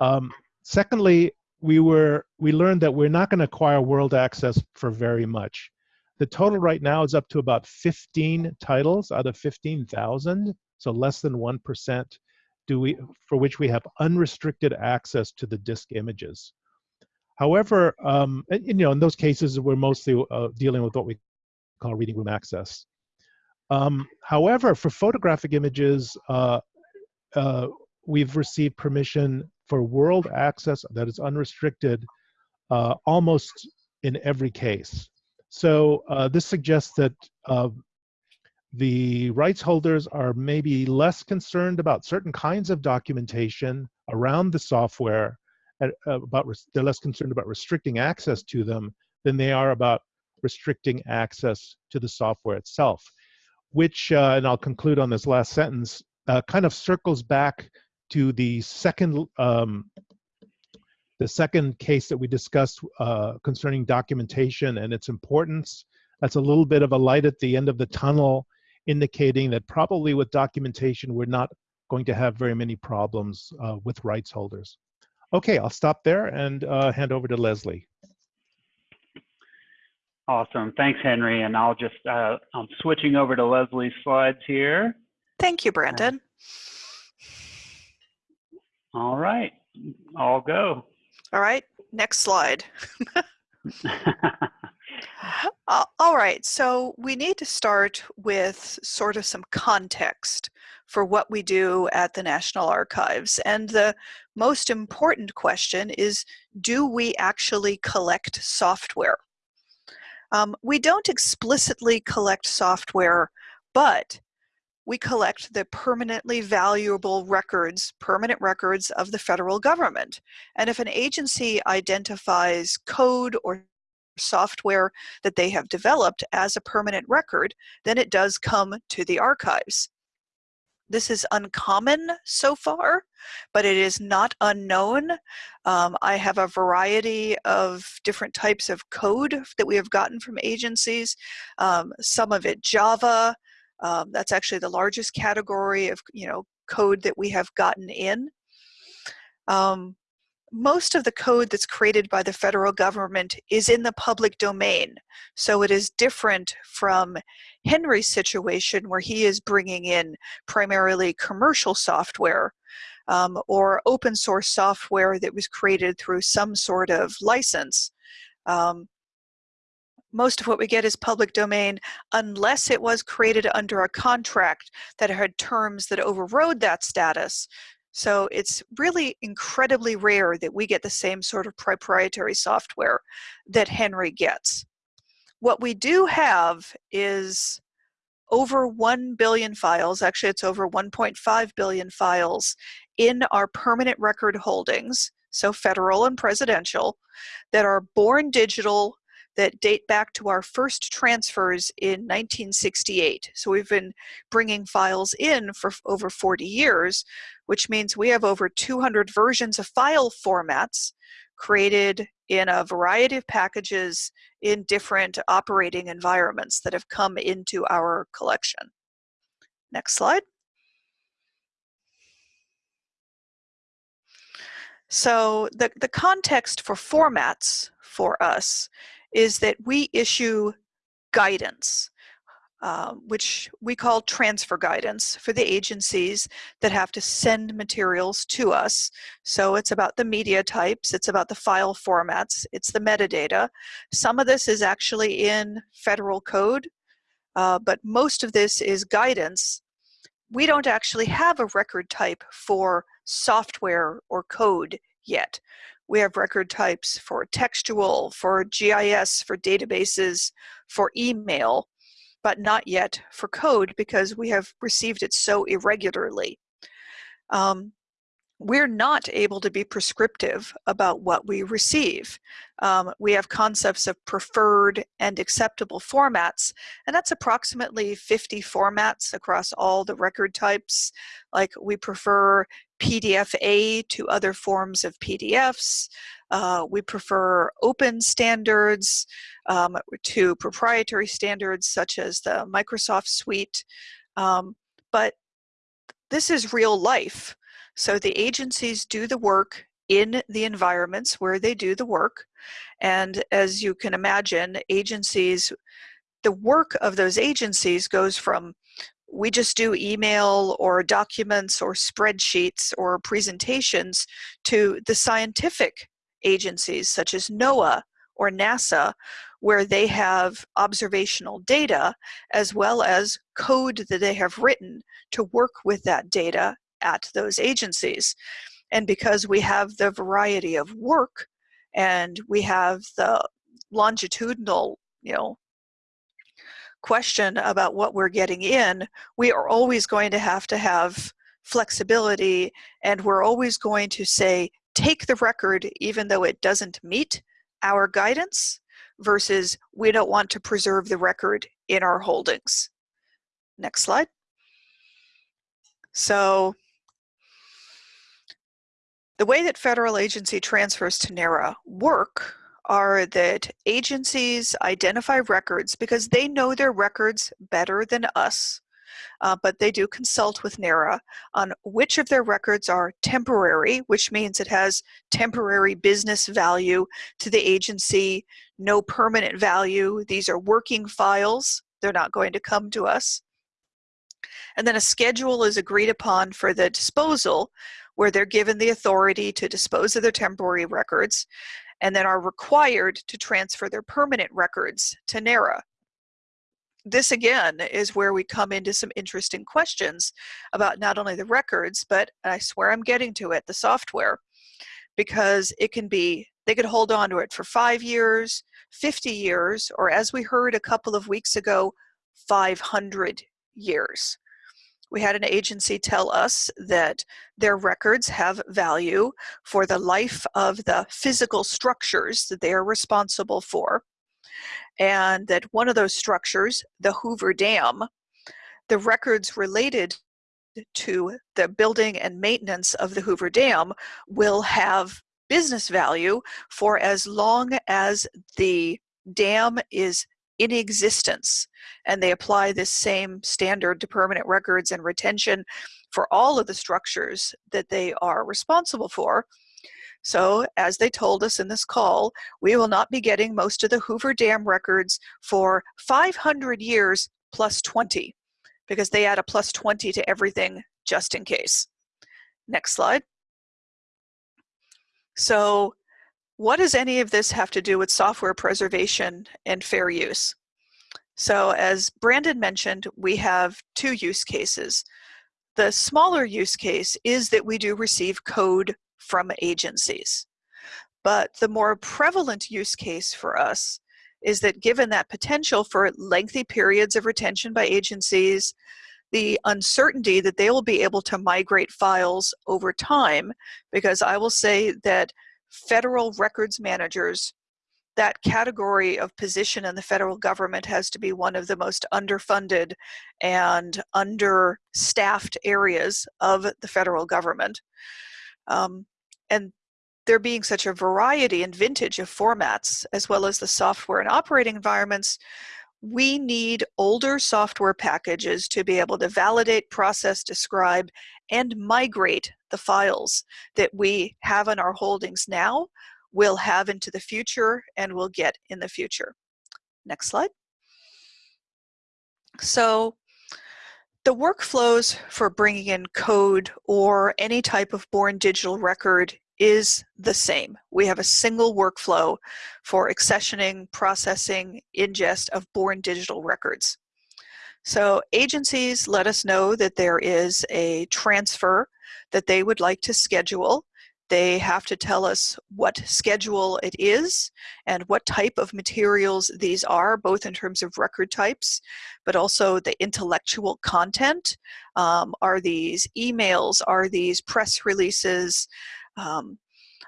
Um, secondly, we were we learned that we're not going to acquire world access for very much. The total right now is up to about 15 titles out of 15,000, so less than 1% do we for which we have unrestricted access to the disk images. However, um, and, you know, in those cases, we're mostly uh, dealing with what we call reading room access. Um, however, for photographic images, uh, uh, we've received permission for world access that is unrestricted uh, almost in every case. So uh, this suggests that uh, the rights holders are maybe less concerned about certain kinds of documentation around the software, uh, about they're less concerned about restricting access to them than they are about restricting access to the software itself, which, uh, and I'll conclude on this last sentence, uh, kind of circles back to the second um, the second case that we discussed uh, concerning documentation and its importance. That's a little bit of a light at the end of the tunnel, indicating that probably with documentation, we're not going to have very many problems uh, with rights holders. Okay, I'll stop there and uh, hand over to Leslie. Awesome, thanks, Henry. And I'll just, uh, I'm switching over to Leslie's slides here. Thank you, Brandon. All right, I'll go. All right, next slide. <laughs> <laughs> uh, all right, so we need to start with sort of some context for what we do at the National Archives. And the most important question is, do we actually collect software? Um, we don't explicitly collect software, but we collect the permanently valuable records, permanent records of the federal government. And if an agency identifies code or software that they have developed as a permanent record, then it does come to the archives. This is uncommon so far, but it is not unknown. Um, I have a variety of different types of code that we have gotten from agencies, um, some of it Java, um, that's actually the largest category of you know code that we have gotten in. Um, most of the code that's created by the federal government is in the public domain. So it is different from Henry's situation where he is bringing in primarily commercial software um, or open source software that was created through some sort of license. Um, most of what we get is public domain unless it was created under a contract that had terms that overrode that status. So it's really incredibly rare that we get the same sort of proprietary software that Henry gets. What we do have is over 1 billion files, actually it's over 1.5 billion files in our permanent record holdings, so federal and presidential, that are born digital that date back to our first transfers in 1968. So we've been bringing files in for over 40 years, which means we have over 200 versions of file formats created in a variety of packages in different operating environments that have come into our collection. Next slide. So the, the context for formats for us is that we issue guidance, uh, which we call transfer guidance for the agencies that have to send materials to us. So it's about the media types, it's about the file formats, it's the metadata. Some of this is actually in federal code, uh, but most of this is guidance. We don't actually have a record type for software or code yet. We have record types for textual, for GIS, for databases, for email, but not yet for code because we have received it so irregularly. Um, we're not able to be prescriptive about what we receive. Um, we have concepts of preferred and acceptable formats, and that's approximately 50 formats across all the record types. Like we prefer PDF-A to other forms of PDFs. Uh, we prefer open standards um, to proprietary standards such as the Microsoft Suite. Um, but this is real life. So the agencies do the work in the environments where they do the work. And as you can imagine, agencies, the work of those agencies goes from we just do email or documents or spreadsheets or presentations to the scientific agencies such as NOAA or NASA where they have observational data as well as code that they have written to work with that data at those agencies. And because we have the variety of work and we have the longitudinal, you know, question about what we're getting in, we are always going to have to have flexibility and we're always going to say, take the record even though it doesn't meet our guidance versus we don't want to preserve the record in our holdings. Next slide. So the way that federal agency transfers to NARA work are that agencies identify records because they know their records better than us, uh, but they do consult with NARA on which of their records are temporary, which means it has temporary business value to the agency, no permanent value. These are working files. They're not going to come to us. And then a schedule is agreed upon for the disposal where they're given the authority to dispose of their temporary records and then are required to transfer their permanent records to NARA. This again is where we come into some interesting questions about not only the records, but I swear I'm getting to it, the software, because it can be, they could hold on to it for five years, 50 years, or as we heard a couple of weeks ago, 500 years we had an agency tell us that their records have value for the life of the physical structures that they are responsible for. And that one of those structures, the Hoover Dam, the records related to the building and maintenance of the Hoover Dam will have business value for as long as the dam is in existence. And they apply this same standard to permanent records and retention for all of the structures that they are responsible for. So as they told us in this call, we will not be getting most of the Hoover Dam records for 500 years plus 20 because they add a plus 20 to everything just in case. Next slide. So what does any of this have to do with software preservation and fair use? So as Brandon mentioned, we have two use cases. The smaller use case is that we do receive code from agencies. But the more prevalent use case for us is that given that potential for lengthy periods of retention by agencies, the uncertainty that they will be able to migrate files over time, because I will say that federal records managers, that category of position in the federal government has to be one of the most underfunded and understaffed areas of the federal government. Um, and there being such a variety and vintage of formats, as well as the software and operating environments, we need older software packages to be able to validate, process, describe, and migrate the files that we have in our holdings now, will have into the future, and will get in the future. Next slide. So the workflows for bringing in code or any type of born digital record is the same. We have a single workflow for accessioning, processing, ingest of born digital records. So agencies let us know that there is a transfer that they would like to schedule. They have to tell us what schedule it is and what type of materials these are, both in terms of record types, but also the intellectual content. Um, are these emails? Are these press releases? um,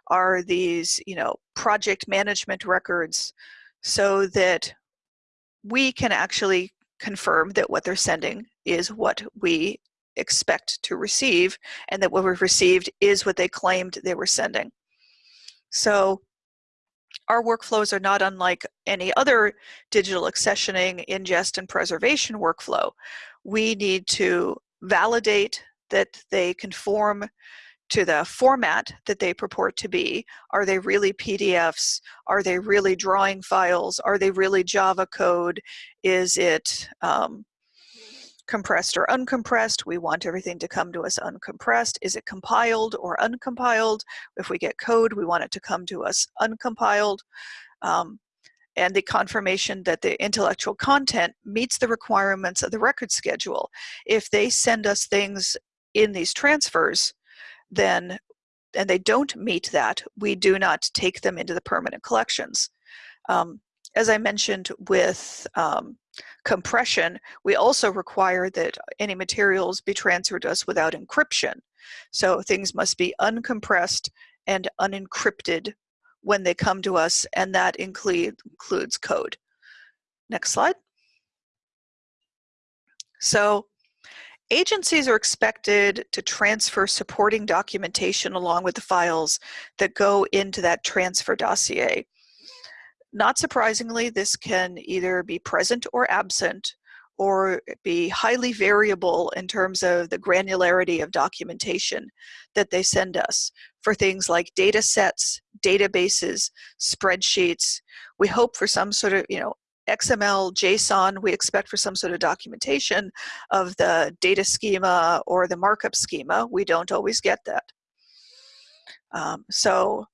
are these, you know, project management records so that we can actually confirm that what they're sending is what we expect to receive and that what we've received is what they claimed they were sending. So our workflows are not unlike any other digital accessioning, ingest, and preservation workflow. We need to validate that they conform to the format that they purport to be. Are they really PDFs? Are they really drawing files? Are they really Java code? Is it um, compressed or uncompressed? We want everything to come to us uncompressed. Is it compiled or uncompiled? If we get code, we want it to come to us uncompiled. Um, and the confirmation that the intellectual content meets the requirements of the record schedule. If they send us things in these transfers then and they don't meet that, we do not take them into the permanent collections. Um, as I mentioned with um, compression, we also require that any materials be transferred to us without encryption. So things must be uncompressed and unencrypted when they come to us, and that include, includes code. Next slide. So Agencies are expected to transfer supporting documentation along with the files that go into that transfer dossier. Not surprisingly, this can either be present or absent or be highly variable in terms of the granularity of documentation that they send us for things like data sets, databases, spreadsheets. We hope for some sort of, you know, XML, JSON, we expect for some sort of documentation of the data schema or the markup schema. We don't always get that. Um, so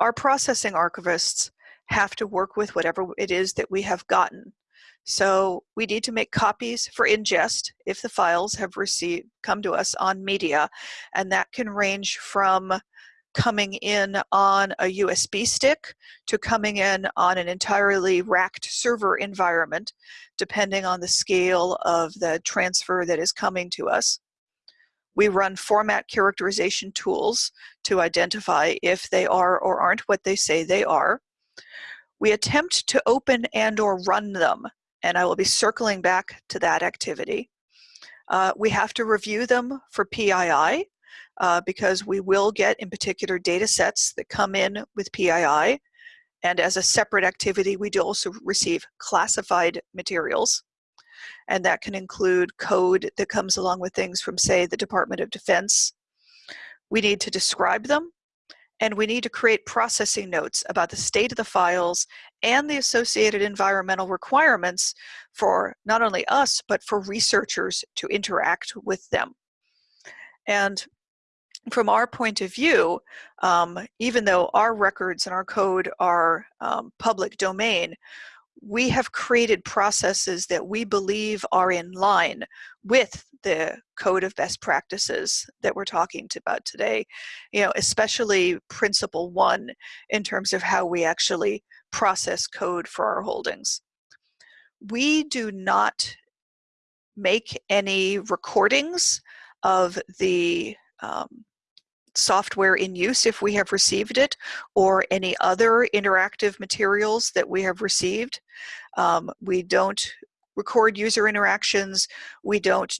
our processing archivists have to work with whatever it is that we have gotten. So we need to make copies for ingest if the files have received come to us on media, and that can range from coming in on a USB stick to coming in on an entirely racked server environment, depending on the scale of the transfer that is coming to us. We run format characterization tools to identify if they are or aren't what they say they are. We attempt to open and or run them, and I will be circling back to that activity. Uh, we have to review them for PII, uh, because we will get in particular data sets that come in with PII. And as a separate activity, we do also receive classified materials. And that can include code that comes along with things from, say, the Department of Defense. We need to describe them and we need to create processing notes about the state of the files and the associated environmental requirements for not only us, but for researchers to interact with them. And from our point of view, um, even though our records and our code are um, public domain, we have created processes that we believe are in line with the code of best practices that we're talking about today, you know, especially principle one in terms of how we actually process code for our holdings. We do not make any recordings of the um, software in use if we have received it or any other interactive materials that we have received. Um, we don't record user interactions. We don't,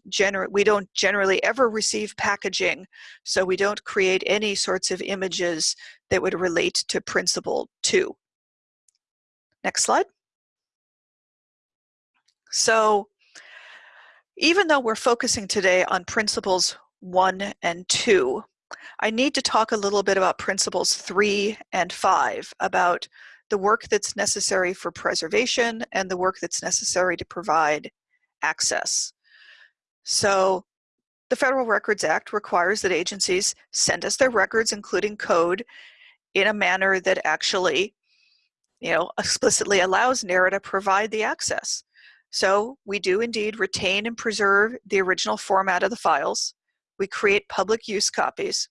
we don't generally ever receive packaging, so we don't create any sorts of images that would relate to Principle 2. Next slide. So even though we're focusing today on principles 1 and 2, I need to talk a little bit about principles three and five, about the work that's necessary for preservation and the work that's necessary to provide access. So the Federal Records Act requires that agencies send us their records, including code, in a manner that actually, you know, explicitly allows NARA to provide the access. So we do indeed retain and preserve the original format of the files. We create public use copies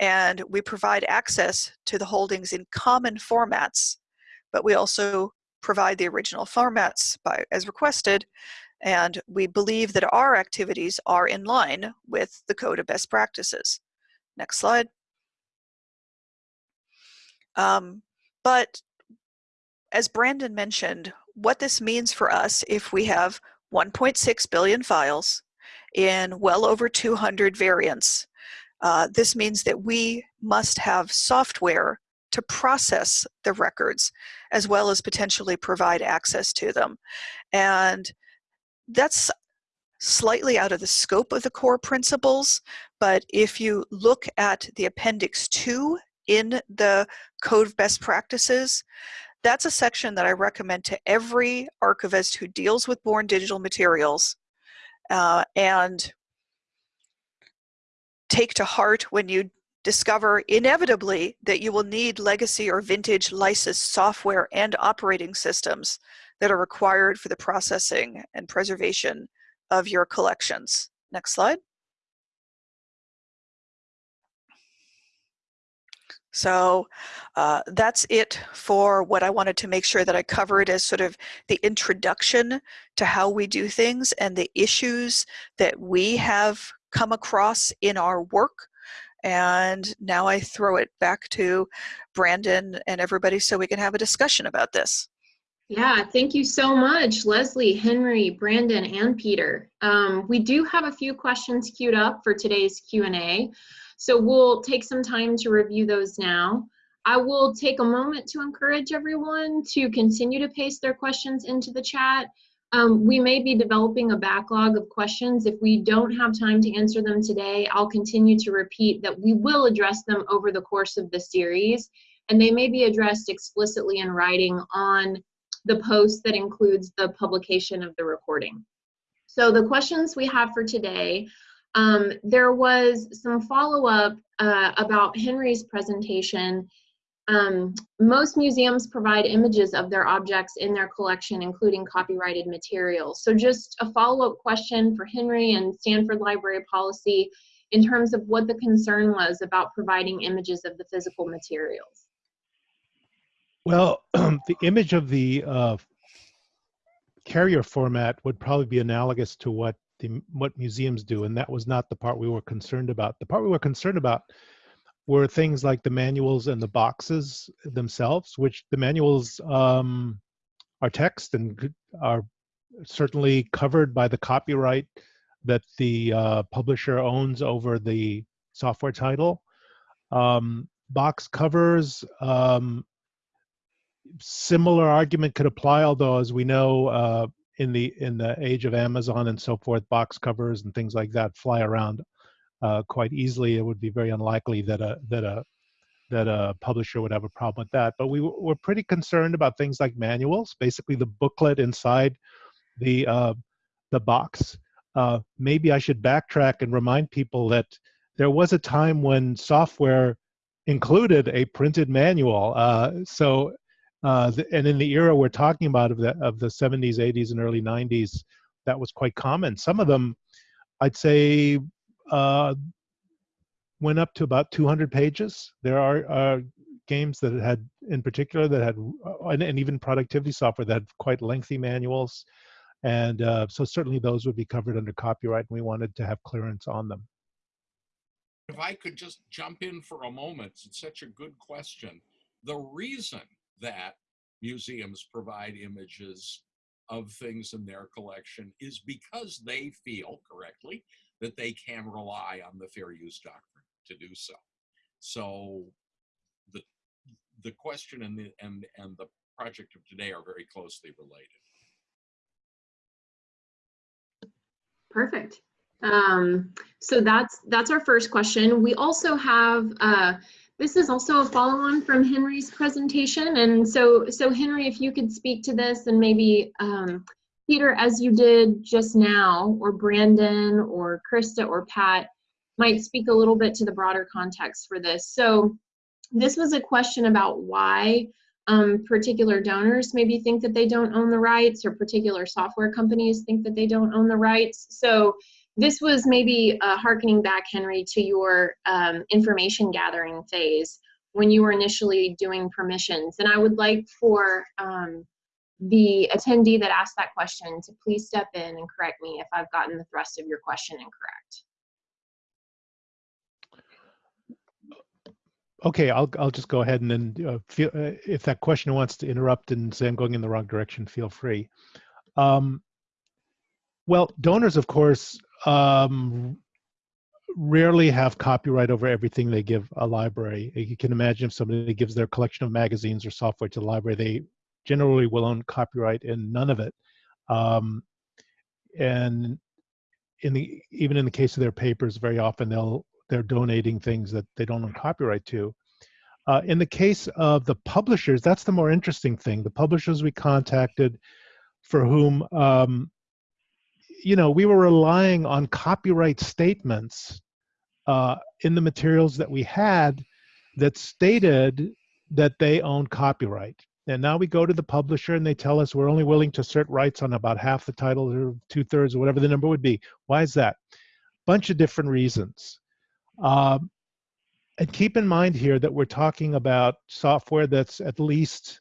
and we provide access to the holdings in common formats, but we also provide the original formats by, as requested, and we believe that our activities are in line with the Code of Best Practices. Next slide. Um, but as Brandon mentioned, what this means for us if we have 1.6 billion files in well over 200 variants uh, this means that we must have software to process the records as well as potentially provide access to them. And that's slightly out of the scope of the core principles, but if you look at the Appendix 2 in the Code of Best Practices, that's a section that I recommend to every archivist who deals with born digital materials. Uh, and take to heart when you discover inevitably that you will need legacy or vintage licensed software and operating systems that are required for the processing and preservation of your collections. Next slide. So uh, that's it for what I wanted to make sure that I covered as sort of the introduction to how we do things and the issues that we have come across in our work. And now I throw it back to Brandon and everybody so we can have a discussion about this. Yeah, thank you so much, Leslie, Henry, Brandon, and Peter. Um, we do have a few questions queued up for today's Q&A, so we'll take some time to review those now. I will take a moment to encourage everyone to continue to paste their questions into the chat. Um, we may be developing a backlog of questions. If we don't have time to answer them today, I'll continue to repeat that we will address them over the course of the series, and they may be addressed explicitly in writing on the post that includes the publication of the recording. So the questions we have for today, um, there was some follow-up uh, about Henry's presentation um, most museums provide images of their objects in their collection, including copyrighted materials. So just a follow-up question for Henry and Stanford Library Policy in terms of what the concern was about providing images of the physical materials. Well, <clears throat> the image of the uh, carrier format would probably be analogous to what the what museums do, and that was not the part we were concerned about. The part we were concerned about were things like the manuals and the boxes themselves, which the manuals um, are text and are certainly covered by the copyright that the uh, publisher owns over the software title. Um, box covers, um, similar argument could apply, although as we know, uh, in the in the age of Amazon and so forth, box covers and things like that fly around uh, quite easily, it would be very unlikely that a that a that a publisher would have a problem with that. But we were pretty concerned about things like manuals, basically the booklet inside the uh, the box. Uh, maybe I should backtrack and remind people that there was a time when software included a printed manual. Uh, so, uh, the, and in the era we're talking about of the of the 70s, 80s, and early 90s, that was quite common. Some of them, I'd say, uh, went up to about 200 pages. There are uh, games that had, in particular, that had, uh, and, and, even productivity software that had quite lengthy manuals. And uh, so certainly those would be covered under copyright, and we wanted to have clearance on them. If I could just jump in for a moment, it's such a good question. The reason that museums provide images of things in their collection is because they feel correctly that they can rely on the fair use doctrine to do so. So the the question and the and and the project of today are very closely related. Perfect. Um, so that's that's our first question. We also have uh, this is also a follow-on from Henry's presentation, and so so Henry, if you could speak to this, and maybe um, Peter, as you did just now, or Brandon, or Krista, or Pat, might speak a little bit to the broader context for this. So this was a question about why um, particular donors maybe think that they don't own the rights or particular software companies think that they don't own the rights. So this was maybe uh, harkening back, Henry, to your um, information gathering phase when you were initially doing permissions. And I would like for um, the attendee that asked that question to please step in and correct me if I've gotten the thrust of your question incorrect. Okay, I'll I'll just go ahead and then uh, feel, uh, if that question wants to interrupt and say I'm going in the wrong direction, feel free. Um, well, donors, of course, um, rarely have copyright over everything they give a library. You can imagine if somebody gives their collection of magazines or software to the library, they generally will own copyright in none of it. Um, and in the even in the case of their papers, very often they'll they're donating things that they don't own copyright to. Uh, in the case of the publishers, that's the more interesting thing. The publishers we contacted for whom, um, you know, we were relying on copyright statements uh, in the materials that we had that stated that they own copyright. And now we go to the publisher and they tell us we're only willing to assert rights on about half the titles or two thirds or whatever the number would be. Why is that? Bunch of different reasons. Um, and keep in mind here that we're talking about software that's at least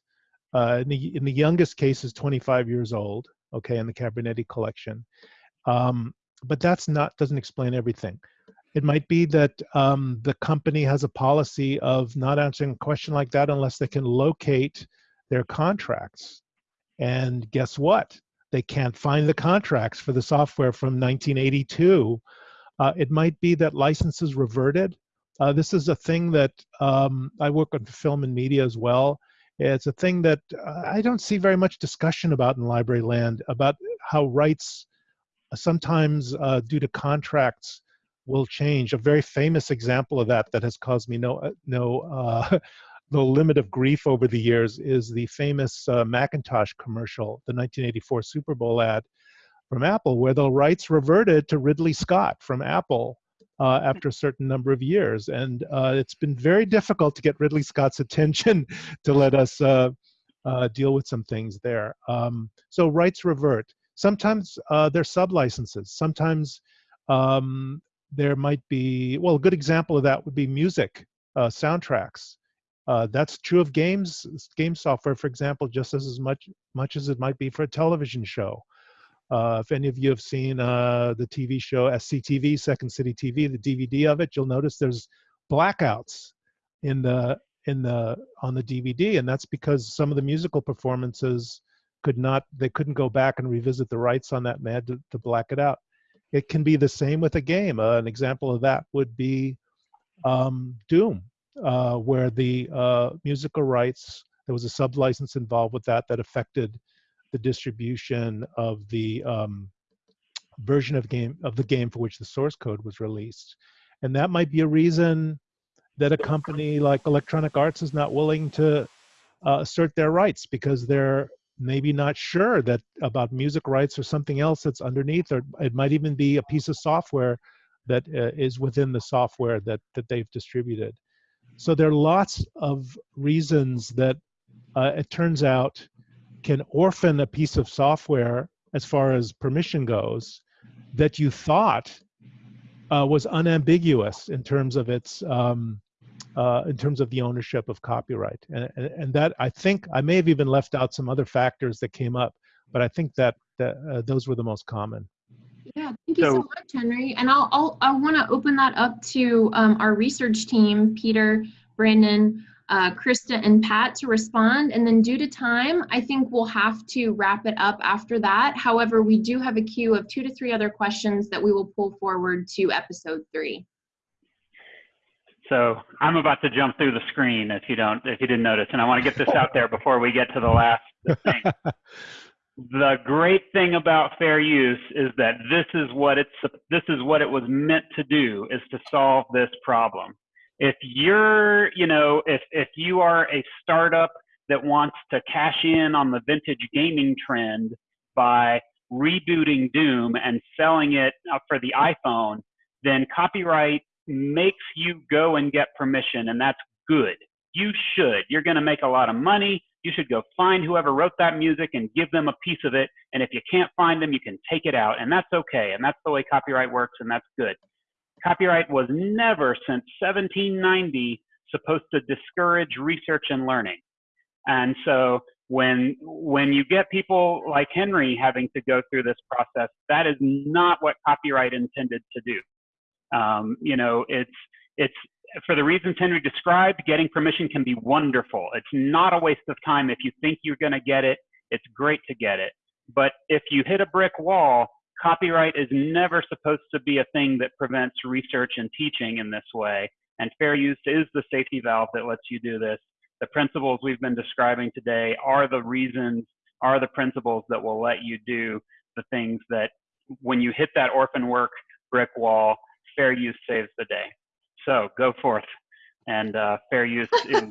uh, in, the, in the youngest case is 25 years old, okay, in the Cabrinety collection. Um, but that's not doesn't explain everything. It might be that um, the company has a policy of not answering a question like that unless they can locate their contracts. And guess what? They can't find the contracts for the software from 1982 uh, it might be that licenses reverted. Uh, this is a thing that um, I work on film and media as well. It's a thing that uh, I don't see very much discussion about in library land about how rights uh, sometimes uh, due to contracts will change. A very famous example of that that has caused me no uh, no <laughs> no limit of grief over the years is the famous Macintosh commercial, the 1984 Super Bowl ad, from Apple, where the rights reverted to Ridley Scott from Apple uh, after a certain number of years. And uh, it's been very difficult to get Ridley Scott's <laughs> attention to let us uh, uh deal with some things there. Um, so rights revert. Sometimes uh, they're sub-licenses. Sometimes um, there might be, well, a good example of that would be music, uh, soundtracks. that's true of games, game software, for example, just as, as much, much as it might be for a television show. Uh, if any of you have seen uh, the TV show SCTV, Second City TV, the DVD of it, you'll notice there's blackouts in the in the on the DVD, and that's because some of the musical performances could not they couldn't go back and revisit the rights on that man to, to black it out. It can be the same with a game. Uh, an example of that would be um, Doom, uh, where the uh, musical rights there was a sub license involved with that that affected the distribution of the um, version of game of the game for which the source code was released, and that might be a reason that a company like Electronic Arts is not willing to uh, assert their rights because they're maybe not sure that about music rights or something else that's underneath, or it might even be a piece of software that uh, is within the software that that they've distributed. So there are lots of reasons that uh, it turns out can orphan a piece of software as far as permission goes that you thought uh, was unambiguous in terms of its um, uh, in terms of the ownership of copyright and, and, and that i think i may have even left out some other factors that came up but i think that, that uh, those were the most common Yeah, thank you so, So- much, Henry. And I'll, I'll I want to open that up to um, our research team, Peter, Brandon, uh, Krista, and Pat to respond. And then due to time, I think we'll have to wrap it up after that. However, we do have a queue of two to three other questions that we will pull forward to episode three. So I'm about to jump through the screen if you don't, if you didn't notice, and I want to get this out there before we get to the last thing. <laughs> the great thing about fair use is that this is what it's this is what it was meant to do is to solve this problem. If you're, you know, if if you are a startup that wants to cash in on the vintage gaming trend by rebooting Doom and selling it for the iPhone, then copyright makes you go and get permission, and that's good. You should. You're going to make a lot of money. You should go find whoever wrote that music and give them a piece of it. And if you can't find them, you can take it out, and that's okay. And that's the way copyright works, and that's good. Copyright was never since 1790 supposed to discourage research and learning. And so when when you get people like Henry having to go through this process, that is not what copyright intended to do. Um, you know, it's it's for the reasons Henry described. Getting permission can be wonderful. It's not a waste of time if you think you're going to get it. It's great to get it. But if you hit a brick wall, copyright is never supposed to be a thing that prevents research and teaching in this way. And fair use is the safety valve that lets you do this. The principles we've been describing today are the reasons, are the principles that will let you do the things that when you hit that orphan work brick wall, fair use saves the day. So go forth and uh, fair use <laughs> is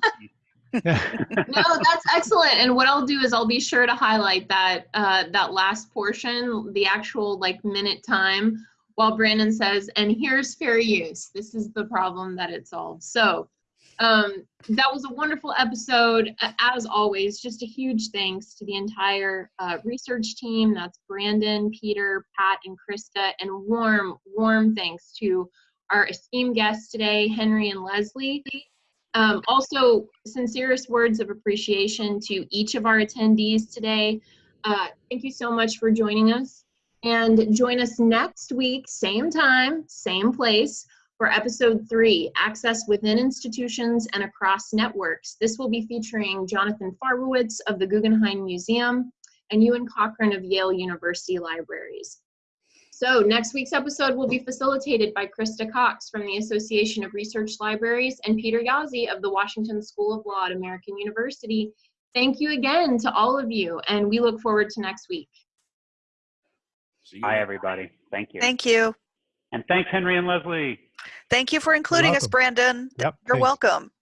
<laughs> no, that's excellent. And what I'll do is I'll be sure to highlight that uh, that last portion, the actual like minute time, while Brandon says, "And here's fair use. This is the problem that it solves." So um, that was a wonderful episode. As always, just a huge thanks to the entire uh, research team. That's Brandon, Peter, Pat, and Krista, and warm, warm thanks to our esteemed guests today, Henry and Leslie. Um, also, sincerest words of appreciation to each of our attendees today. Uh, thank you so much for joining us. And join us next week, same time, same place, for episode three Access Within Institutions and Across Networks. This will be featuring Jonathan Farbowitz of the Guggenheim Museum and Euan Cochrane of Yale University Libraries. So next week's episode will be facilitated by Krista Cox from the Association of Research Libraries and Peter Jaszi of the Washington School of Law at American University. Thank you again to all of you, and we look forward to next week. See. Hi, everybody. Thank you. Thank you. And thanks, Henry and Leslie. Thank you for including us. Brandon. Yep. You're thanks. welcome.